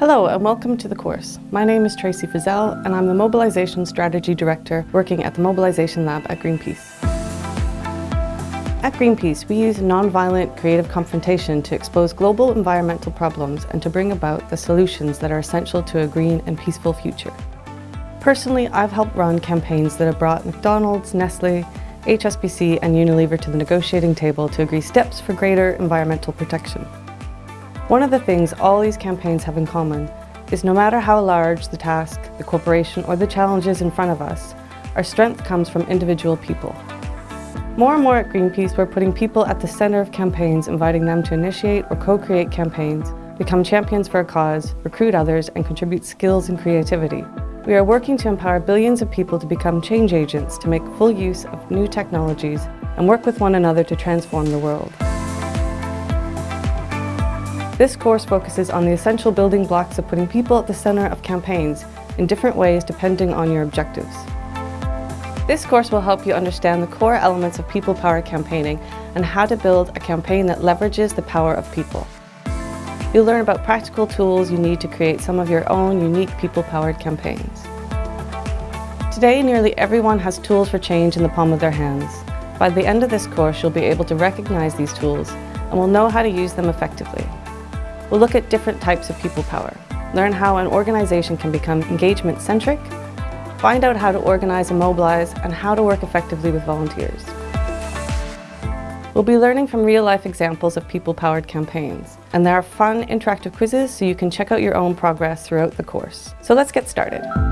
Hello and welcome to the course. My name is Tracy Frizzell and I'm the Mobilisation Strategy Director working at the Mobilisation Lab at Greenpeace. At Greenpeace, we use non-violent creative confrontation to expose global environmental problems and to bring about the solutions that are essential to a green and peaceful future. Personally, I've helped run campaigns that have brought McDonald's, Nestle, HSBC and Unilever to the negotiating table to agree steps for greater environmental protection. One of the things all these campaigns have in common is no matter how large the task, the corporation or the challenges in front of us, our strength comes from individual people. More and more at Greenpeace, we're putting people at the centre of campaigns, inviting them to initiate or co-create campaigns, become champions for a cause, recruit others and contribute skills and creativity. We are working to empower billions of people to become change agents to make full use of new technologies and work with one another to transform the world. This course focuses on the essential building blocks of putting people at the centre of campaigns in different ways depending on your objectives. This course will help you understand the core elements of people-powered campaigning and how to build a campaign that leverages the power of people. You'll learn about practical tools you need to create some of your own unique people-powered campaigns. Today, nearly everyone has tools for change in the palm of their hands. By the end of this course, you'll be able to recognize these tools and will know how to use them effectively. We'll look at different types of people power, learn how an organization can become engagement-centric, find out how to organize and mobilize, and how to work effectively with volunteers. We'll be learning from real-life examples of people-powered campaigns, and there are fun, interactive quizzes so you can check out your own progress throughout the course. So let's get started.